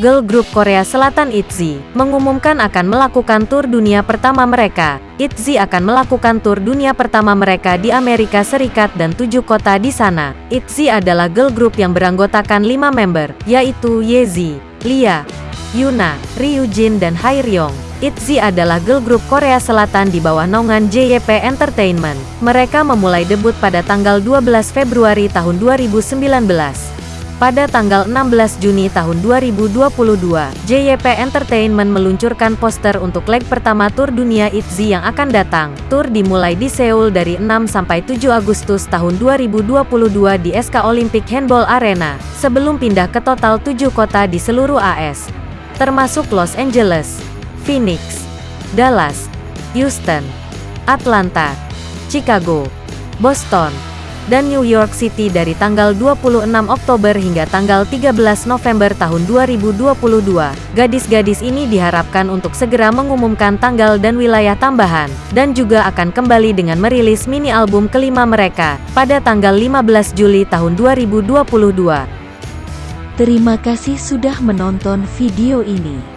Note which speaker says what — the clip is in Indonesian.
Speaker 1: girl group Korea Selatan ITZY, mengumumkan akan melakukan tur dunia pertama mereka. ITZY akan melakukan tur dunia pertama mereka di Amerika Serikat dan tujuh kota di sana. ITZY adalah girl group yang beranggotakan lima member, yaitu Yezi, Lia, Yuna, Ryujin dan Haeryong. ITZY adalah girl group Korea Selatan di bawah naungan JYP Entertainment. Mereka memulai debut pada tanggal 12 Februari tahun 2019. Pada tanggal 16 Juni tahun 2022, JYP Entertainment meluncurkan poster untuk leg pertama Tour Dunia ITZY yang akan datang. Tour dimulai di Seoul dari 6 sampai 7 Agustus tahun 2022 di SK Olympic Handball Arena, sebelum pindah ke total 7 kota di seluruh AS, termasuk Los Angeles, Phoenix, Dallas, Houston, Atlanta, Chicago, Boston, dan New York City dari tanggal 26 Oktober hingga tanggal 13 November tahun 2022. Gadis-gadis ini diharapkan untuk segera mengumumkan tanggal dan wilayah tambahan, dan juga akan kembali dengan merilis mini album kelima mereka, pada tanggal 15 Juli tahun 2022.
Speaker 2: Terima kasih sudah menonton video ini.